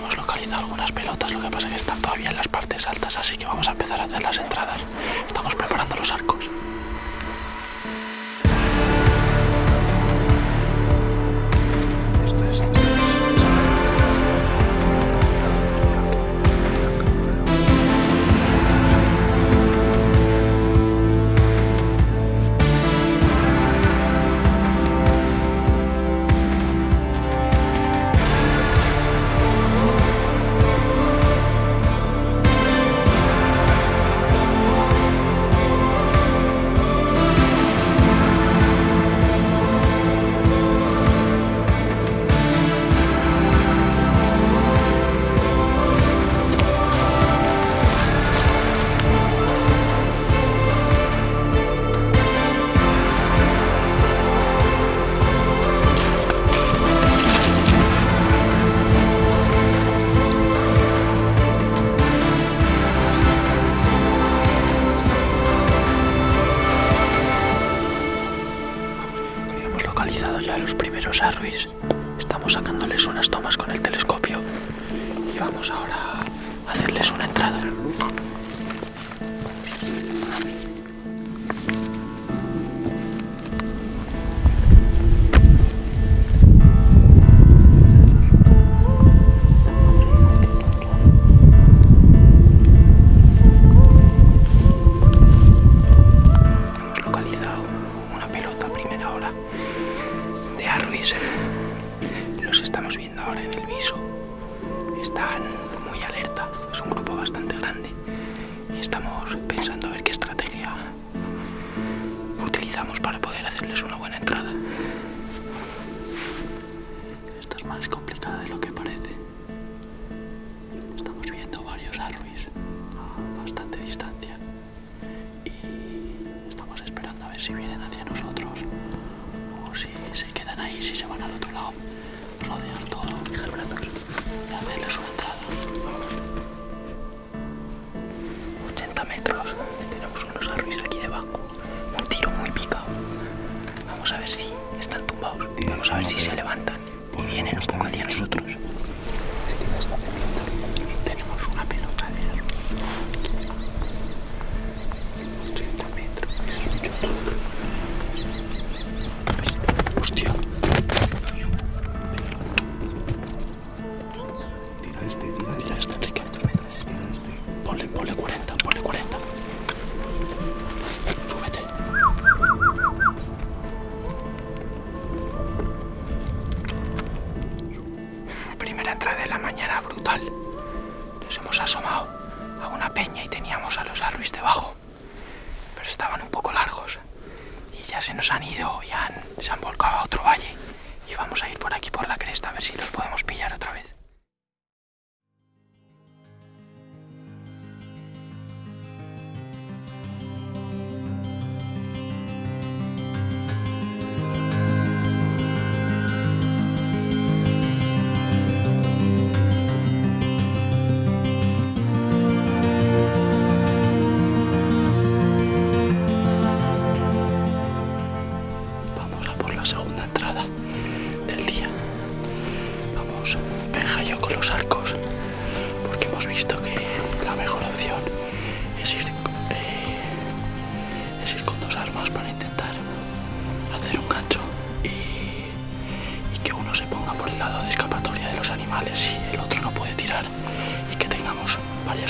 localizado algunas pelotas, lo que pasa es que están todavía en las partes altas, así que vamos a empezar a hacer las entradas. Estamos preparando los arcos. Luis. A bastante distancia. Y estamos esperando a ver si vienen hacia nosotros o si se quedan ahí, si se van al otro lado, rodear todo. Y hacerles una entrada. Vamos. 80 metros, tenemos unos arruis aquí debajo, un tiro muy picado. Vamos a ver si están tumbados, vamos a ver si se levantan. Y vienen un poco hacia nosotros. Asomado a una peña y teníamos a los arruis debajo. Pero estaban un poco largos. Y ya se nos han ido, ya se han volcado a otro valle. Y vamos a ir por aquí por la cresta a ver si los podemos pillar otra vez.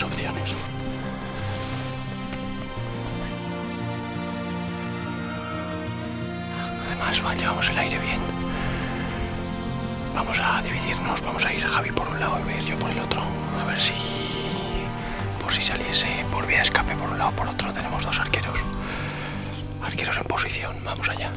Varias opciones. Además, va, llevamos el aire bien. Vamos a dividirnos, vamos a ir Javi por un lado y yo por el otro. A ver si, por si saliese por vía escape por un lado por otro, tenemos dos arqueros. Arqueros en posición, vamos allá.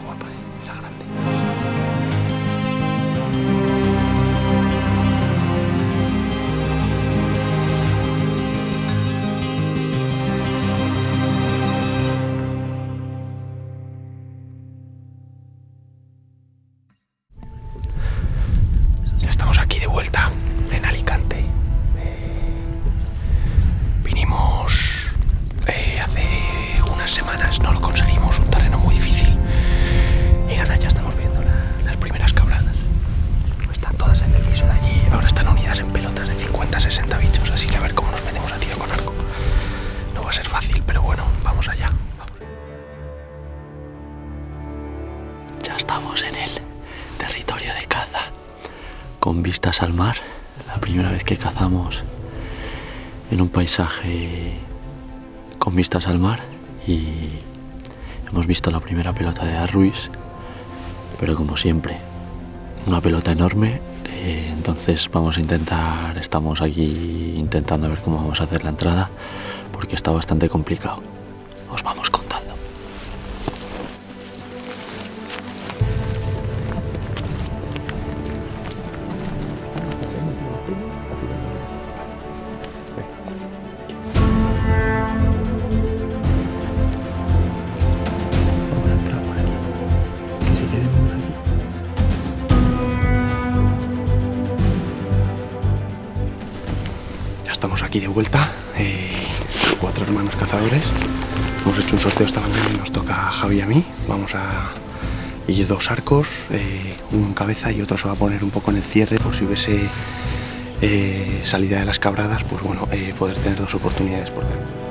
Además estaba guapa, ¿eh? era grande. En un paisaje con vistas al mar y hemos visto la primera pelota de Ruiz, pero como siempre, una pelota enorme. eh, entonces vamos a intentar, estamos aquí intentando ver cómo vamos a hacer la entrada porque está bastante complicado. Os vamos Ya estamos aquí de vuelta, eh, cuatro hermanos cazadores. Hemos hecho un sorteo esta mañana y nos toca a Javi y a mí. Vamos a ir dos arcos, eh, uno en cabeza y otro se va a poner un poco en el cierre por si hubiese eh, salida de las cabradas, pues bueno, eh, poder tener dos oportunidades por delante.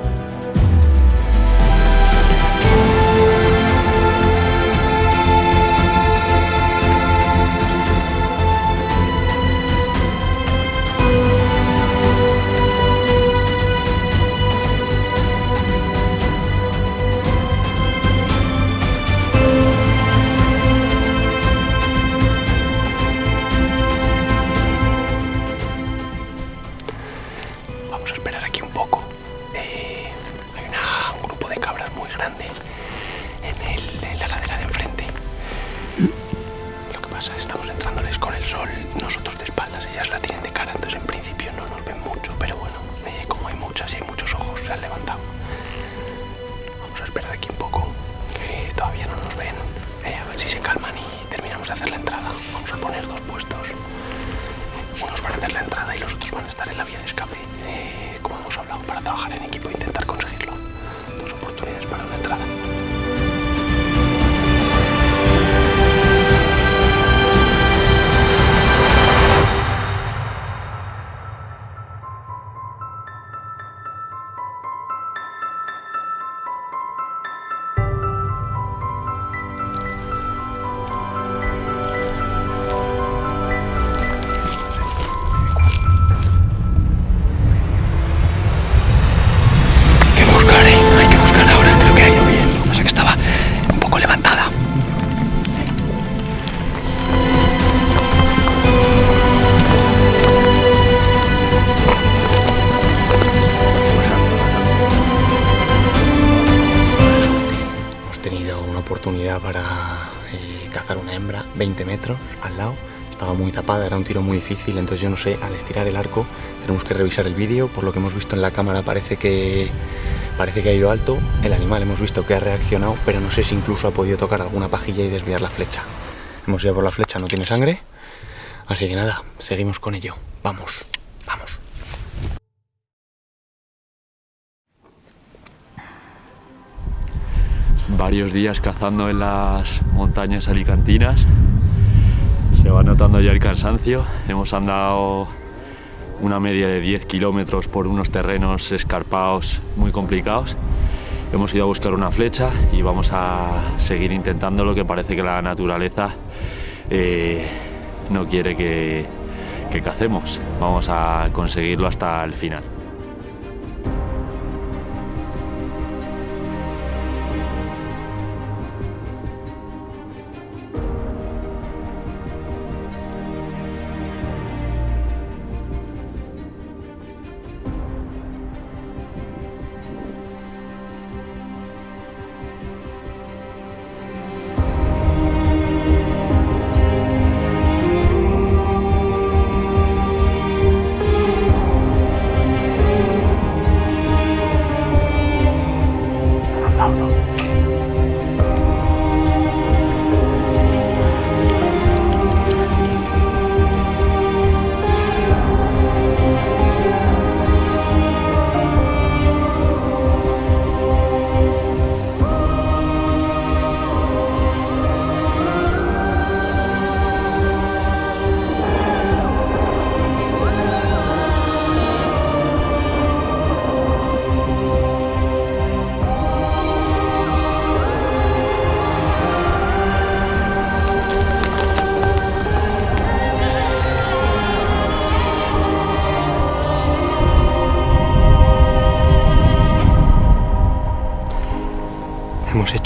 Estamos entrándoles con el sol, nosotros de espaldas, ellas la tienen de cara, entonces en principio no nos ven mucho, pero bueno, eh, como hay muchas y hay muchos ojos, se han levantado. Vamos a esperar aquí un poco, que todavía no nos ven, eh, a ver si se calman y terminamos de hacer la entrada. Vamos a poner dos puestos. Unos van a hacer la entrada y los otros van a estar en la vía de escape, eh, como hemos hablado, para trabajar en equipo e intentar conseguirlo. Dos oportunidades para una entrada. 20 metros al lado. Estaba muy tapada, era un tiro muy difícil, entonces yo no sé, al estirar el arco tenemos que revisar el vídeo. Por lo que hemos visto en la cámara parece que, parece que ha ido alto. El animal hemos visto que ha reaccionado, pero no sé si incluso ha podido tocar alguna pajilla y desviar la flecha. Hemos ido por la flecha, no tiene sangre. Así que nada, seguimos con ello. Vamos, vamos. varios días cazando en las montañas alicantinas. Se va notando ya el cansancio. Hemos andado una media de 10 kilómetros por unos terrenos escarpados muy complicados. Hemos ido a buscar una flecha y vamos a seguir intentando lo que parece que la naturaleza eh, no quiere que, que cacemos. Vamos a conseguirlo hasta el final.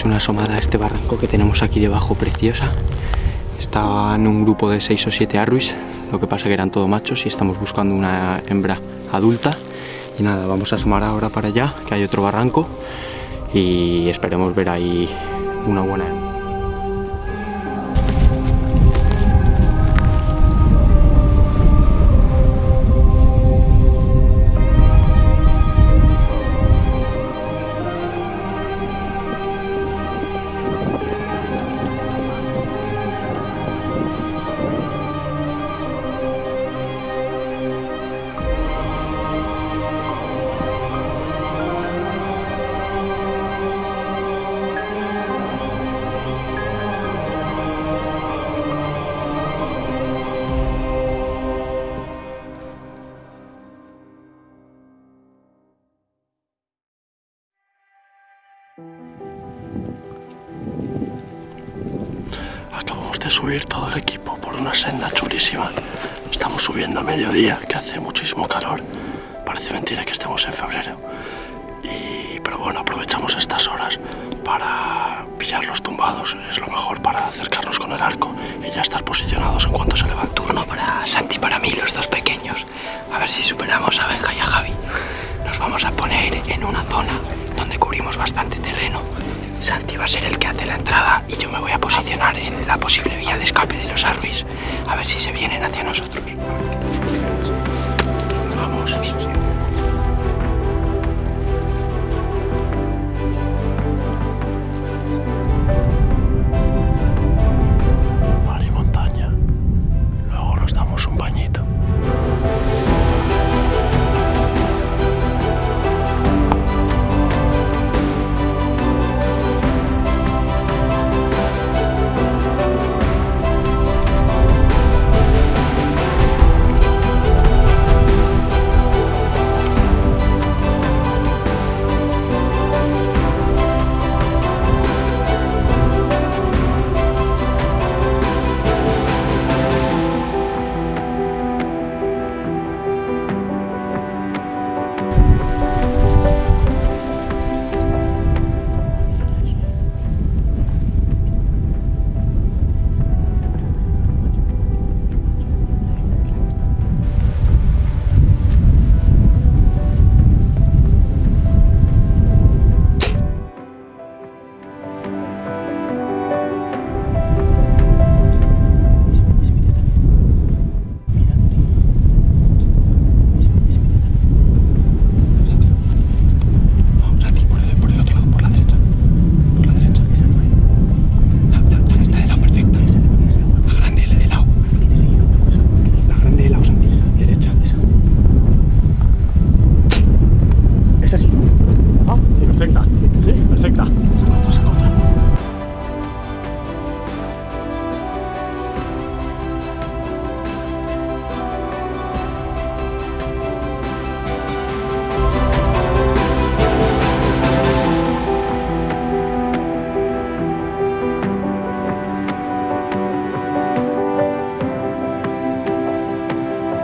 Una asomada a este barranco que tenemos aquí debajo preciosa. Estaban un grupo de 6 o 7 arruis, lo que pasa que eran todo machos y estamos buscando una hembra adulta. Y nada, vamos a asomar ahora para allá, que hay otro barranco y esperemos ver ahí una buena hembra. Subir todo el equipo por una senda chulísima. Estamos subiendo a mediodía, que hace muchísimo calor. Parece mentira que estemos en febrero. Y, pero bueno, aprovechamos estas horas para pillar los tumbados. Es lo mejor para acercarnos con el arco y ya estar posicionados en cuanto se levante. Turno para Santi y para mí, los dos pequeños. A ver si superamos a Benja y a Javi. Nos vamos a poner en una zona donde cubrimos bastante terreno. Santi va a ser el que hace la entrada y yo me voy a posicionar en la posible vía de escape de los Arruis. A ver si se vienen hacia nosotros. Vamos.